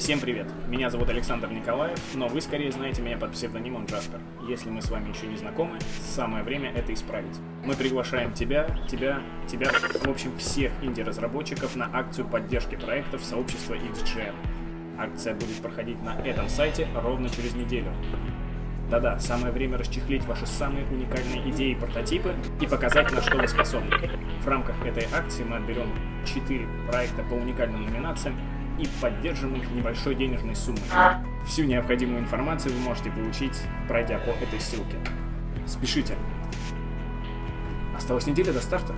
Всем привет! Меня зовут Александр Николаев, но вы скорее знаете меня под псевдонимом Джаспер. Если мы с вами еще не знакомы, самое время это исправить. Мы приглашаем тебя, тебя, тебя, в общем всех инди-разработчиков на акцию поддержки проектов сообщества XGM. Акция будет проходить на этом сайте ровно через неделю. Да-да, самое время расчехлить ваши самые уникальные идеи и прототипы и показать, на что вы способны. В рамках этой акции мы отберем 4 проекта по уникальным номинациям и поддержим их небольшой денежной суммой. Всю необходимую информацию вы можете получить, пройдя по этой ссылке. Спешите. Осталась неделя до старта.